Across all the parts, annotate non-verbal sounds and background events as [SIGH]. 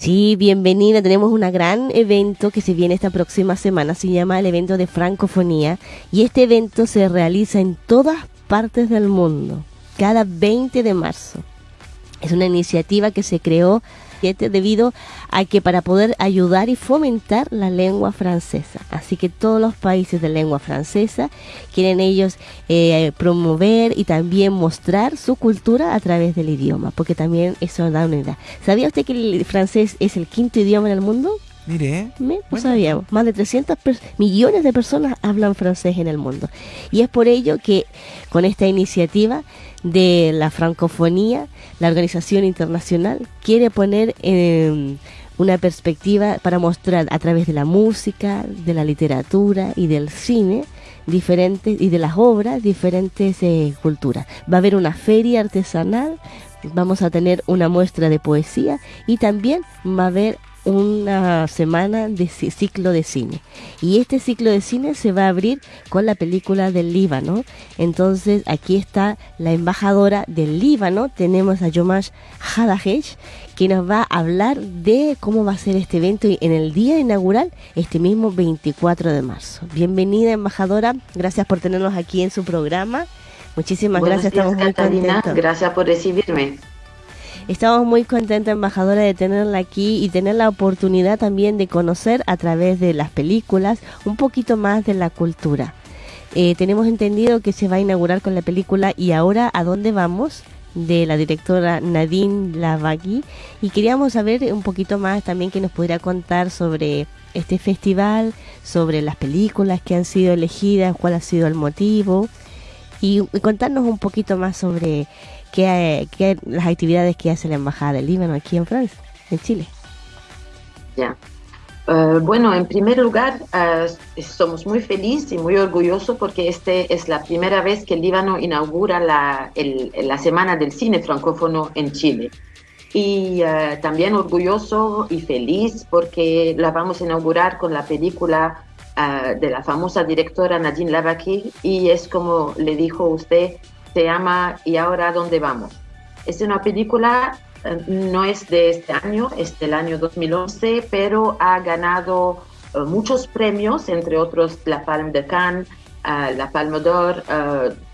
Sí, bienvenida. Tenemos un gran evento que se viene esta próxima semana. Se llama el evento de francofonía. Y este evento se realiza en todas partes del mundo, cada 20 de marzo. Es una iniciativa que se creó debido a que para poder ayudar y fomentar la lengua francesa. Así que todos los países de lengua francesa quieren ellos eh, promover y también mostrar su cultura a través del idioma, porque también eso da una idea. ¿Sabía usted que el francés es el quinto idioma en el mundo? Mire, no sabíamos. Más de 300 millones de personas hablan francés en el mundo. Y es por ello que con esta iniciativa de la francofonía, la organización internacional quiere poner em, una perspectiva para mostrar a través de la música, de la literatura y del cine diferentes y de las obras diferentes eh, culturas. Va a haber una feria artesanal, vamos a tener una muestra de poesía y también va a haber una semana de ciclo de cine. Y este ciclo de cine se va a abrir con la película del Líbano. Entonces aquí está la embajadora del Líbano. Tenemos a Yomash Hadahesh que nos va a hablar de cómo va a ser este evento en el día inaugural, este mismo 24 de marzo. Bienvenida embajadora, gracias por tenernos aquí en su programa. Muchísimas gracias, estamos muy contentos. Gracias por recibirme. Estamos muy contentos, embajadora, de tenerla aquí y tener la oportunidad también de conocer a través de las películas un poquito más de la cultura. Eh, tenemos entendido que se va a inaugurar con la película Y ahora, ¿a dónde vamos? de la directora Nadine Lavagui y queríamos saber un poquito más también que nos pudiera contar sobre este festival, sobre las películas que han sido elegidas, cuál ha sido el motivo y contarnos un poquito más sobre qué, qué las actividades que hace la Embajada del Líbano aquí en Francia, en Chile. Ya. Eh, bueno, en primer lugar, uh, somos muy felices y muy orgullosos porque este es la primera vez que el Líbano inaugura la, el, la Semana del Cine Francófono en Chile. Y uh, también orgulloso y feliz porque la vamos a inaugurar con la película de la famosa directora Nadine Lavaki y es como le dijo usted, se llama ¿Y ahora dónde vamos? Es una película, eh, no es de este año, es del año 2011, pero ha ganado eh, muchos premios, entre otros la Palme de Cannes, eh, la Palme d'Or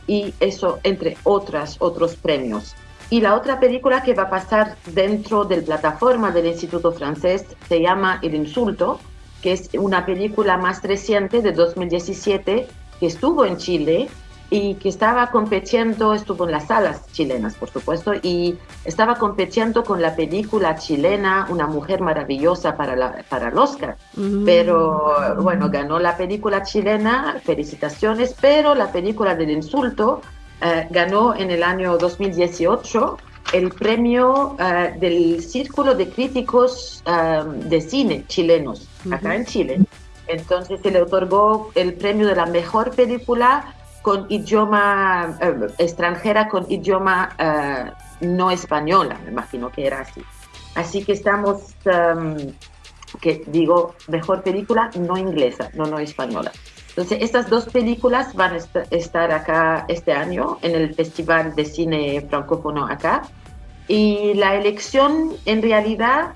y eso, entre otras, otros premios. Y la otra película que va a pasar dentro de la plataforma del Instituto Francés se llama El Insulto, que es una película más reciente de 2017 que estuvo en Chile y que estaba compitiendo, estuvo en las salas chilenas, por supuesto, y estaba compitiendo con la película chilena Una mujer maravillosa para, la, para el Oscar. Mm. Pero bueno, ganó la película chilena, felicitaciones, pero la película del insulto eh, ganó en el año 2018 el premio eh, del Círculo de Críticos eh, de Cine chilenos, acá en Chile. Entonces se le otorgó el premio de la mejor película con idioma eh, extranjera, con idioma eh, no española, me imagino que era así. Así que estamos, em, que digo, mejor película no inglesa, no no española. Entonces, estas dos películas van a estar acá este año en el Festival de Cine Francófono acá. Y la elección, en realidad,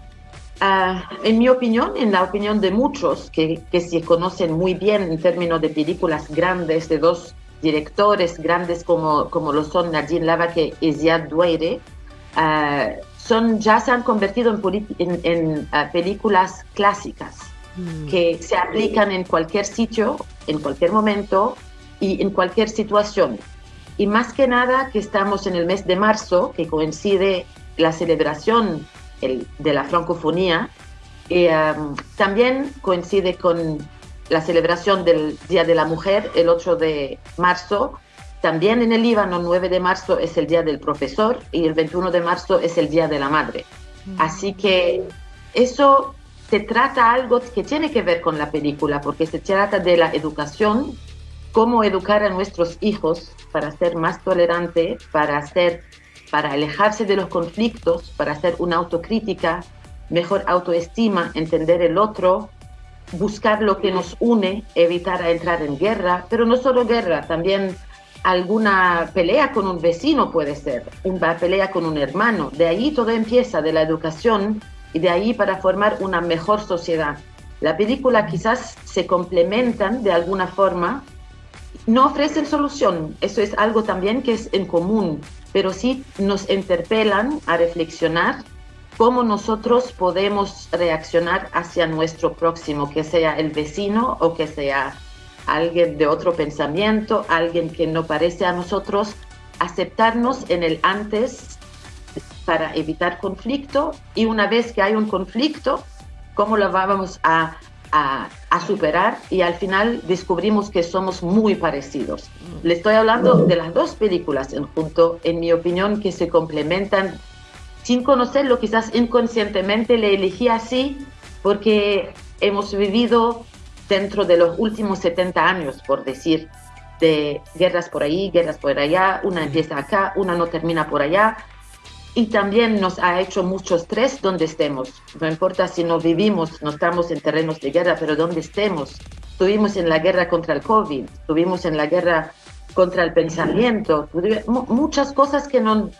ah, en mi opinión, en la opinión de muchos que, que se conocen muy bien en términos de películas grandes de dos directores grandes como, como lo son Nadine Lavake y Ziad Doueire, uh, son, ya se han convertido en, en, uh, películas clásicas mm. que se aplican en cualquier sitio, en cualquier momento y en cualquier situación. Y más que nada que estamos en el mes de marzo, que coincide la celebración el, de la francofonía, y, um, también coincide con la celebración del Día de la Mujer el 8 de marzo. También en el Líbano, 9 de marzo es el Día del Profesor y el 21 de marzo es el Día de la Madre. Mm. Así que eso se trata algo que tiene que ver con la película, porque se trata de la educación, cómo educar a nuestros hijos para ser más tolerante, para hacer, para alejarse de los conflictos, para hacer una autocrítica, mejor autoestima, entender el otro, buscar lo que nos une, evitar entrar en guerra, pero no solo guerra, también alguna pelea con un vecino puede ser, una pelea con un hermano. De ahí todo empieza, de la educación y de ahí para formar una mejor sociedad. La película quizás se complementan de alguna forma, no ofrecen solución, eso es algo también que es en común, pero sí nos interpelan a reflexionar cómo nosotros podemos reaccionar hacia nuestro próximo, que sea el vecino o que sea alguien de otro pensamiento, alguien que no parece a nosotros, aceptarnos en el antes para evitar conflicto y una vez que hay un conflicto, cómo lo vamos a, a, superar y al final descubrimos que somos muy parecidos. Le estoy hablando de las dos películas en junto, en mi opinión, que se complementan. Sin conocerlo, quizás inconscientemente le elegí así porque hemos vivido dentro de los últimos 70 años, por decir, de guerras por ahí, guerras por allá, una empieza acá, una no termina por allá, y también nos ha hecho mucho estrés donde estemos. No importa si no vivimos, no estamos en terrenos de guerra, pero donde estemos. Estuvimos en la guerra contra el COVID, estuvimos en la guerra contra el pensamiento, muchas cosas que, no,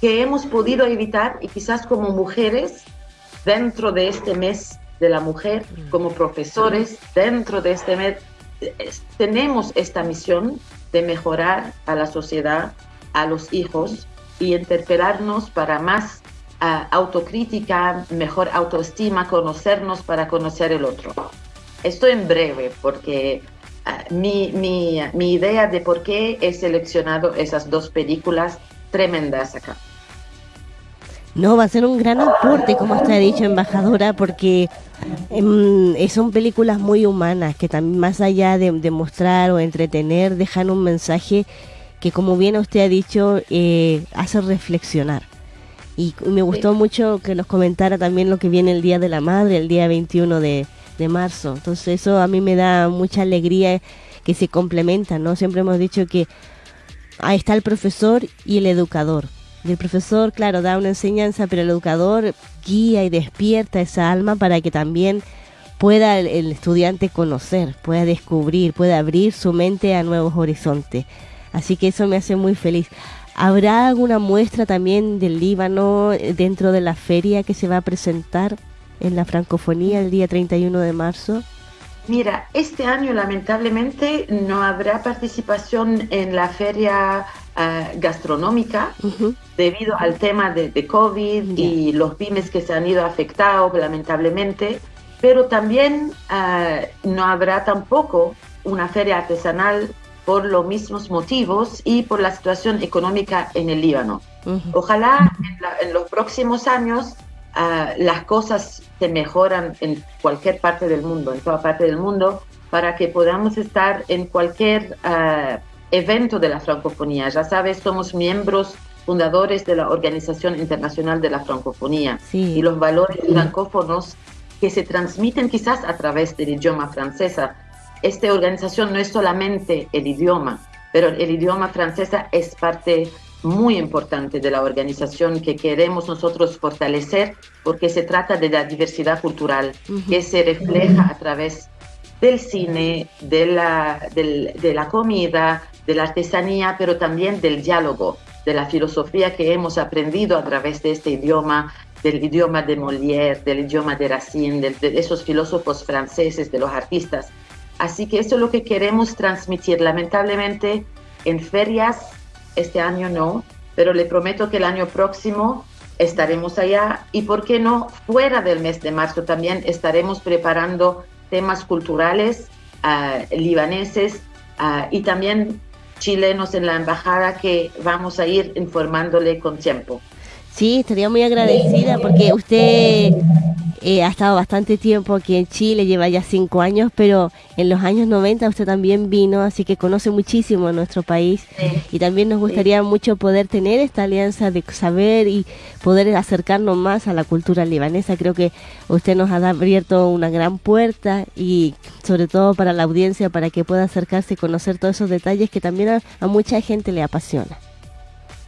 que hemos podido evitar y quizás como mujeres dentro de este mes de la mujer, como profesores dentro de este mes, tenemos esta misión de mejorar a la sociedad, a los hijos y interpelarnos para más ah, autocrítica, mejor autoestima, conocernos para conocer el otro. Esto en breve, porque ah, mi, mi, mi idea de por qué he seleccionado esas dos películas tremendas acá. No, va a ser un gran aporte, como usted ha dicho, embajadora, porque em, son películas muy humanas que también más allá de, de mostrar o entretener, dejan un mensaje que como bien usted ha dicho, eh, hace reflexionar. Y me gustó mucho que nos comentara también lo que viene el Día de la Madre, el día 21 de, de marzo. Entonces eso a mí me da mucha alegría que se complementan, ¿no? Siempre hemos dicho que ahí está el profesor y el educador. El profesor, claro, da una enseñanza, pero el educador guía y despierta esa alma para que también pueda el, el estudiante conocer, pueda descubrir, pueda abrir su mente a nuevos horizontes. Así que eso me hace muy feliz. ¿Habrá alguna muestra también del Líbano eh, dentro de la feria que se va a presentar en la francofonía el día 31 de marzo? Mira, este año lamentablemente no habrá participación en la feria ah, gastronómica debido al tema de, COVID y los pymes que se han ido afectados lamentablemente, pero también ah, no habrá tampoco una feria artesanal por los mismos motivos y por la situación económica en el Líbano. Ojalá en, los próximos años ah, las cosas se mejoran en cualquier parte del mundo, en toda parte del mundo, para que podamos estar en cualquier ah, evento de la francofonía. Ya sabes, somos miembros fundadores de la Organización Internacional de la Francofonía y los valores francófonos que se transmiten quizás a través del idioma francesa esta organización no es solamente el idioma, pero el idioma francesa es parte muy importante de la organización que queremos nosotros fortalecer porque se trata de la diversidad cultural que se refleja a través del cine, de la, de la comida, de la artesanía, pero también del diálogo, de la filosofía que hemos aprendido a través de este idioma, del idioma de Molière, del idioma de Racine, de esos filósofos franceses, de los artistas. Así que eso es lo que queremos transmitir. Lamentablemente en ferias este año no, pero le prometo que el año próximo estaremos allá y, ¿por qué no? Fuera del mes de marzo también estaremos preparando temas culturales ah, libaneses ah, y también chilenos en la embajada que vamos a ir informándole con tiempo. Sí, estaría muy agradecida porque usted eh, ha estado bastante tiempo aquí en Chile, lleva ya cinco años, pero en los años 90 usted también vino, así que conoce muchísimo nuestro país y también nos gustaría mucho poder tener esta alianza de saber y poder acercarnos más a la cultura libanesa. Creo que usted nos ha abierto una gran puerta y sobre todo para la audiencia, para que pueda acercarse y conocer todos esos detalles que también a mucha gente le apasiona.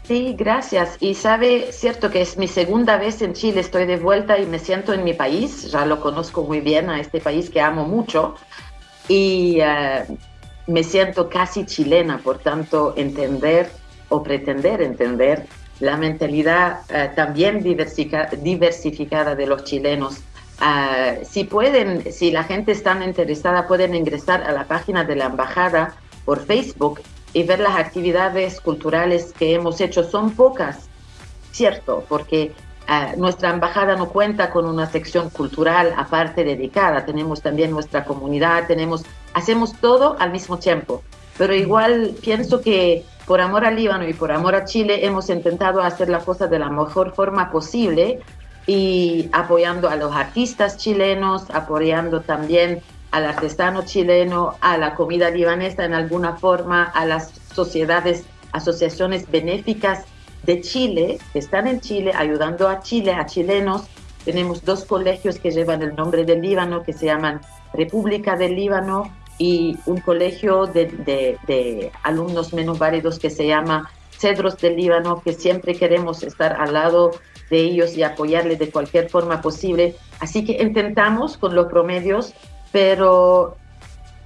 Sí, gracias. Y sabe, cierto que es mi segunda vez en Chile, estoy de vuelta y me siento en mi país, ya lo conozco muy bien a este país que amo mucho y eh, me siento casi chilena, por tanto, entender o pretender entender la mentalidad eh, también diversificada de los chilenos. Ah, si pueden, si la gente está interesada, pueden ingresar a la página de la embajada por Facebook y ver las actividades culturales que hemos hecho. Son pocas, cierto, porque ah, nuestra embajada no cuenta con una sección cultural aparte dedicada. Tenemos también nuestra comunidad, tenemos, hacemos todo al mismo tiempo. Pero igual pienso que por amor al Líbano y por amor a Chile hemos intentado hacer la cosa de la mejor forma posible y apoyando a los artistas chilenos, apoyando también al artesano chileno, a la comida libanesa en alguna forma, a las sociedades, asociaciones benéficas de Chile, que están en Chile, ayudando a Chile, a chilenos. Tenemos dos colegios que llevan el nombre del Líbano, que se llaman República del Líbano y un colegio de, alumnos menos válidos que se llama Cedros del Líbano, que siempre queremos estar al lado de ellos y apoyarles de cualquier forma posible. Así que intentamos con los promedios, pero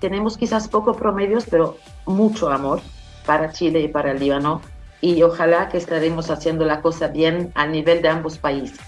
tenemos quizás pocos promedios, pero mucho amor para Chile y para el Líbano. Y ojalá que estaremos haciendo la cosa bien a nivel de ambos países.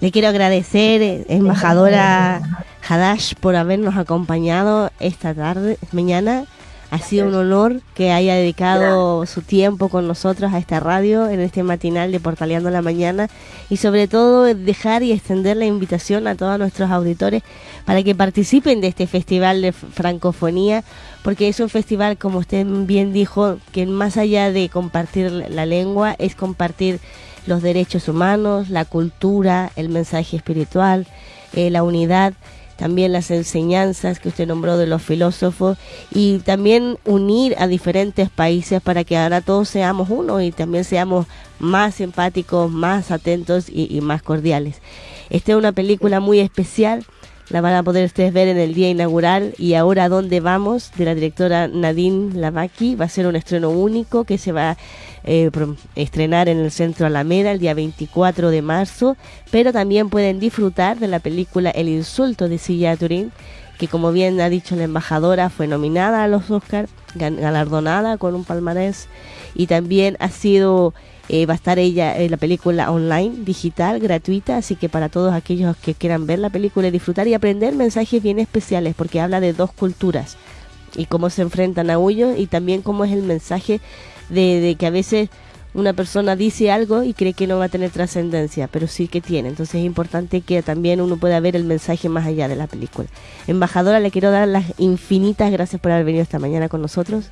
Le quiero agradecer, eh, embajadora Hadash, por habernos acompañado esta tarde, mañana. Ha sido un honor que haya dedicado su tiempo con nosotros a esta radio en este matinal de Portaleando la Mañana y sobre todo dejar y extender la invitación a todos nuestros auditores para que participen de este festival de francofonía porque es un festival, como usted bien dijo, que más allá de compartir la lengua es compartir los derechos humanos, la cultura, el mensaje espiritual, eh, la unidad, también las enseñanzas que usted nombró de los filósofos y también unir a diferentes países para que ahora todos seamos uno y también seamos más empáticos, más atentos y, más cordiales. Esta es una película muy especial la van a poder ustedes ver en el día inaugural. Y ahora dónde vamos de la directora Nadine Lavaki. Va a ser un estreno único que se va eh, estrenar en el Centro Alameda el día 24 de marzo, pero también pueden disfrutar de la película El insulto de Silla Turín, que como bien ha dicho la embajadora fue nominada a los Oscars, galardonada con un palmarés. Y también ha sido eh, va a estar ella en la película online, digital, gratuita, así que para todos aquellos que quieran ver la película y disfrutar y aprender mensajes bien especiales, porque habla de dos culturas y cómo se enfrentan a ellos y también cómo es el mensaje de, que a veces una persona dice algo y cree que no va a tener trascendencia, pero sí que tiene. Entonces es importante que también uno pueda ver el mensaje más allá de la película. Embajadora, le quiero dar las infinitas gracias por haber venido esta mañana con nosotros.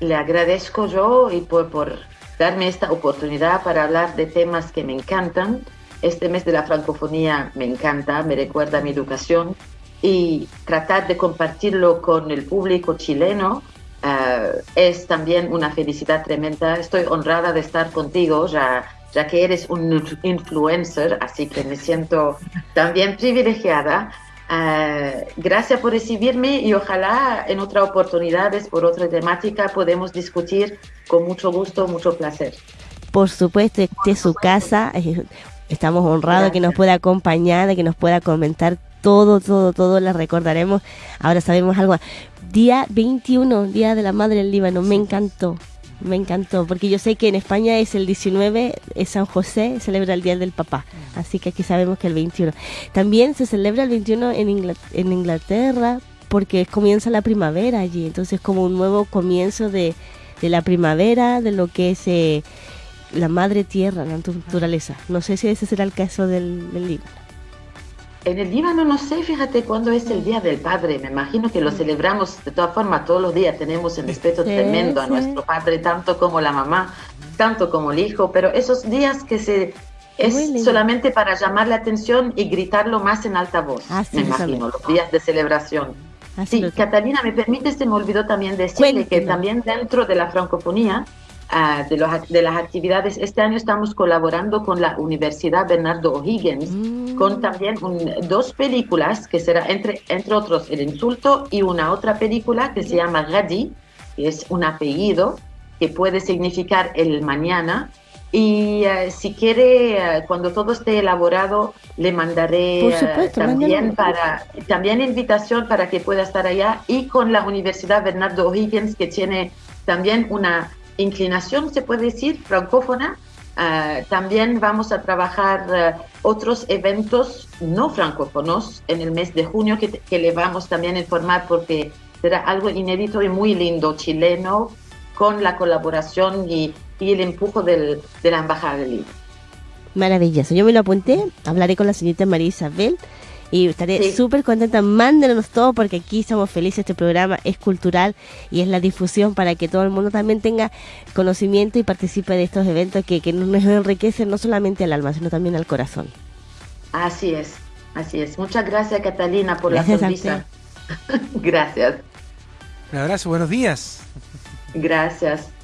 Le agradezco yo y por, por darme esta oportunidad para hablar de temas que me encantan. Este mes de la francofonía me encanta, me recuerda mi educación y tratar de compartirlo con el público chileno eh, es también una felicidad tremenda. Estoy honrada de estar contigo, ya, ya que eres un influencer, así que me siento también privilegiada Uh, gracias por recibirme y ojalá en otras oportunidades, por otra temática, podemos discutir con mucho gusto, mucho placer. Por supuesto, este es su casa. Estamos honrados que nos pueda acompañar, de que nos pueda comentar todo, todo, todo. La recordaremos. Ahora sabemos algo. Día 21, Día de la Madre del Líbano. Me encantó. Me encantó, porque yo sé que en España es el 19, es San José, celebra el Día del Papá, así que aquí sabemos que el 21. También se celebra el 21 en, en Inglaterra, porque comienza la primavera allí, entonces como un nuevo comienzo de, de la primavera, de lo que es eh, la madre tierra, la naturaleza. No sé si ese será el caso del, del libro. En el Líbano no sé, fíjate cuándo es el Día del Padre. Me imagino que lo celebramos de todas formas todos los días. Tenemos un respeto tremendo a nuestro padre, tanto como la mamá, tanto como el hijo. Pero esos días que se es solamente para llamar la atención y gritarlo más en alta voz. me imagino, los días de celebración. sí, Catalina, me permite, se me olvidó también decirle que también dentro de la francofonía De, los, de, las actividades. Este año estamos colaborando con la Universidad Bernardo O'Higgins, mm. con también dos películas, que será entre, entre otros El Insulto y una otra película que se llama Gadi, que es un apellido que puede significar el mañana. Y ah, si quiere, ah, cuando todo esté elaborado, le mandaré también, para, también invitación para que pueda estar allá y con la Universidad Bernardo O'Higgins, que tiene también una inclinación, se puede decir, francófona, Ah, también vamos a trabajar ah, otros eventos no francófonos en el mes de junio que, le vamos también a informar porque será algo inédito y muy lindo chileno con la colaboración y, el empujo del, de la Embajada del Libro. Maravilloso. Yo me lo apunté, hablaré con la señorita María Isabel y estaré súper contenta. Mándenos todo porque aquí somos felices. Este programa es cultural y es la difusión para que todo el mundo también tenga conocimiento y participe de estos eventos que, que nos enriquecen no solamente al alma, sino también al corazón. Así es, así es. Muchas gracias, Catalina, por la sonrisa. [LAUGHS] gracias. Un abrazo, buenos días. Gracias.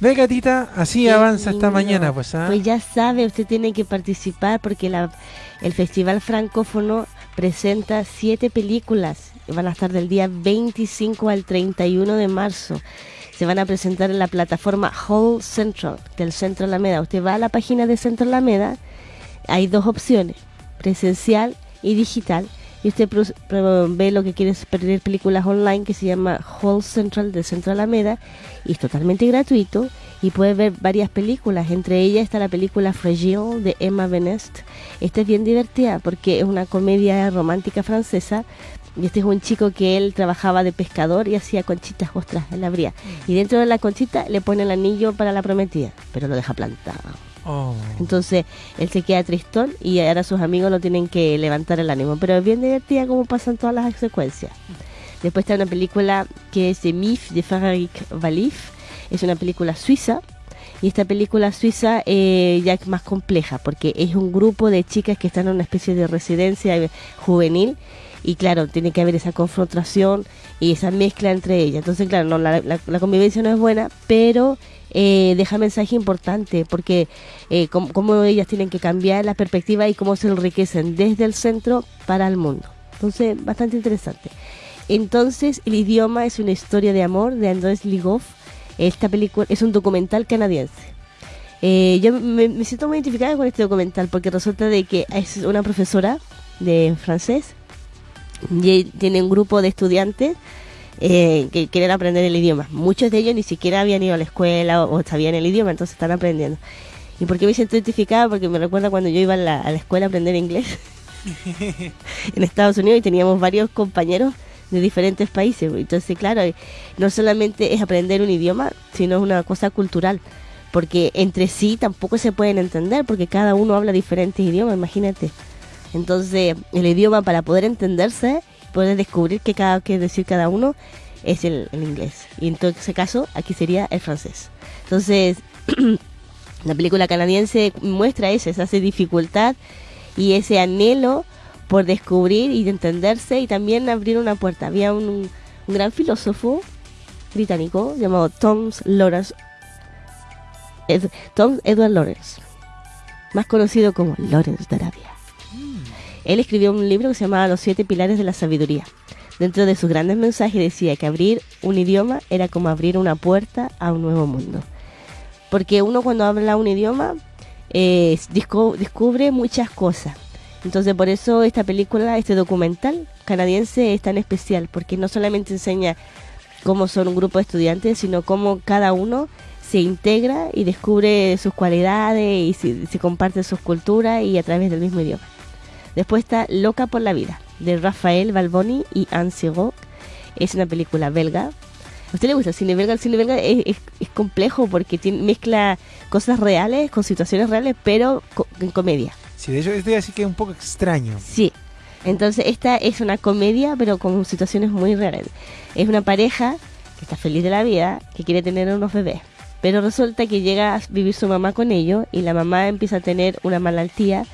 Ve, gatita, así avanza esta mañana, pues. ¿ah? Pues ya sabe, usted tiene que participar porque la, el Festival Francófono presenta siete películas. Van a estar del día 25 al 31 de marzo. Se van a presentar en la plataforma Hall Central del Centro Alameda. Usted va a la página de Centro Alameda, hay dos opciones, presencial y digital y usted ve lo que quiere es perder películas online que se llama Hall Central de Centro Alameda y es totalmente gratuito y puede ver varias películas. Entre ellas está la película Fragile de Emma Benest. Esta es bien divertida porque es una comedia romántica francesa y este es un chico que él trabajaba de pescador y hacía conchitas, ostras, en la bría. Y dentro de la conchita le pone el anillo para la prometida, pero lo deja plantado. Oh. Entonces él se queda tristón y ahora sus amigos lo tienen que levantar el ánimo. Pero es bien divertida como pasan todas las secuencias. Después está una película que es de Mif, de Frédéric Valif. Es una película suiza. Y esta película suiza eh, ya es más compleja porque es un grupo de chicas que están en una especie de residencia juvenil y claro, tiene que haber esa confrontación y esa mezcla entre ellas. Entonces, claro, no, la, convivencia no es buena, pero eh, deja mensaje importante porque eh, cómo, ellas tienen que cambiar la perspectiva y cómo se enriquecen desde el centro para el mundo. Entonces, bastante interesante. Entonces, el idioma es una historia de amor de Andrés Ligoff. Esta película es un documental canadiense. Eh, yo me, me, siento muy identificada con este documental porque resulta de que es una profesora de francés y tiene un grupo de estudiantes eh, que quieren aprender el idioma. Muchos de ellos ni siquiera habían ido a la escuela o, sabían el idioma, entonces están aprendiendo. ¿Y por qué me siento identificada? Porque me recuerda cuando yo iba a la, a la escuela a aprender inglés [LAUGHS] en Estados Unidos y teníamos varios compañeros de diferentes países. Entonces, claro, no solamente es aprender un idioma, sino es una cosa cultural. Porque entre sí tampoco se pueden entender, porque cada uno habla diferentes idiomas, imagínate. Entonces, el idioma para poder entenderse, poder descubrir qué cada que decir cada uno es el, inglés. Y en todo ese caso, aquí sería el francés. Entonces, [CLEARS THROAT] la película canadiense muestra eso, esa dificultad y ese anhelo por descubrir y entenderse y también abrir una puerta. Había un, gran filósofo británico llamado Tom Lawrence, Tom Edward Lawrence, más conocido como Lawrence de Arabia. Él escribió un libro que se llamaba Los siete pilares de la sabiduría. Dentro de sus grandes mensajes decía que abrir un idioma era como abrir una puerta a un nuevo mundo. Porque uno cuando habla un idioma eh, descubre muchas cosas. Entonces por eso esta película, este documental canadiense es tan especial, porque no solamente enseña cómo son un grupo de estudiantes, sino cómo cada uno se integra y descubre sus cualidades y se, se comparte sus culturas y a través del mismo idioma. Después está Loca por la vida, de Rafael Balboni y Anne Sirot. Es una película belga. ¿A usted le gusta el cine belga? El cine belga es, complejo porque tiene, mezcla cosas reales con situaciones reales, pero en comedia. Sí, de hecho, estoy así que es un poco extraño. Sí. Entonces, esta es una comedia, pero con situaciones muy reales. Es una pareja que está feliz de la vida, que quiere tener unos bebés. Pero resulta que llega a vivir su mamá con ellos y la mamá empieza a tener una malaltía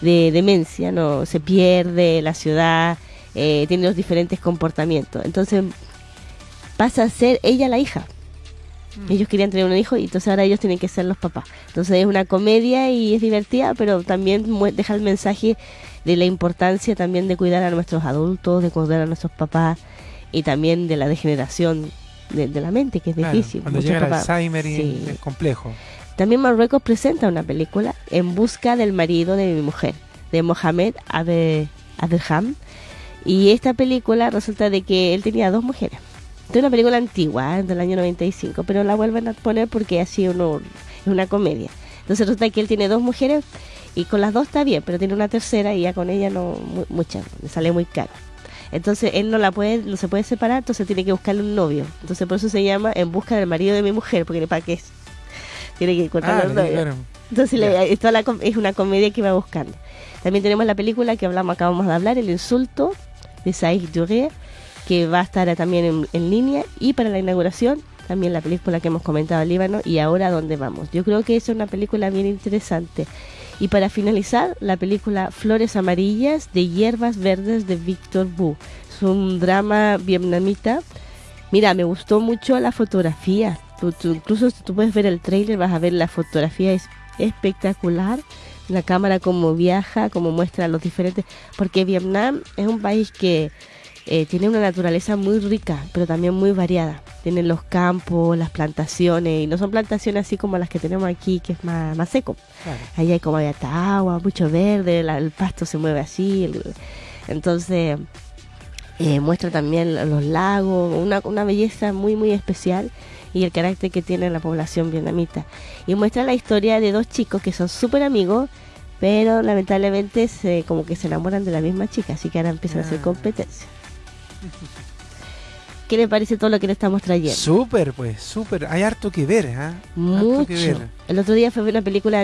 de demencia, no se pierde la ciudad, eh, tiene los diferentes comportamientos. Entonces pasa a ser ella la hija. Mm. Ellos querían tener un hijo y entonces ahora ellos tienen que ser los papás. Entonces es una comedia y es divertida, pero también deja el mensaje de la importancia también de cuidar a nuestros adultos, de cuidar a nuestros papás y también de la degeneración de, la mente, que es difícil. Cuando llega el Alzheimer y es complejo. También Marruecos presenta una película En busca del marido de mi mujer, de Mohamed Adelham. Y esta película resulta de que él tenía dos mujeres. Es una película antigua, ¿eh? del año 95, pero la vuelven a poner porque así uno, es una comedia. Entonces resulta que él tiene dos mujeres y con las dos está bien, pero tiene una tercera y ya con ella no mucha, le sale muy caro. Entonces él no la puede, no se puede separar, entonces tiene que buscarle un novio. Entonces por eso se llama En busca del marido de mi mujer, porque para qué es. Tiene que encontrar novio. Entonces es una comedia que va buscando. También tenemos la película que hablamos, acabamos de hablar, El insulto de Saïd Duré, que va a estar también en, en, línea. Y para la inauguración, también la película que hemos comentado, Líbano, y ahora dónde vamos. Yo creo que es una película bien interesante. Y para finalizar, la película Flores Amarillas de Hierbas Verdes de Víctor Bu. Es un drama vietnamita. Mira, me gustó mucho la fotografía. Incluso si tú puedes ver el trailer, vas a ver la fotografía es espectacular la cámara como viaja, como muestra los diferentes, porque Vietnam es un país que eh, tiene una naturaleza muy rica, pero también muy variada. Tienen los campos, las plantaciones, y no son plantaciones así como las que tenemos aquí, que es más, más seco. Ahí hay como hay agua, mucho verde, el pasto se mueve así. entonces, eh, muestra también los lagos, una, una belleza muy, muy especial y el carácter que tiene la población vietnamita. Y muestra la historia de dos chicos que son súper amigos, pero lamentablemente se, como que se enamoran de la misma chica, así que ahora empiezan a hacer ah. competencia. ¿Qué le parece todo lo que le estamos trayendo? Súper, pues, súper. Hay harto que ver, ¿ah? Mucho. que ver. El otro día fue una película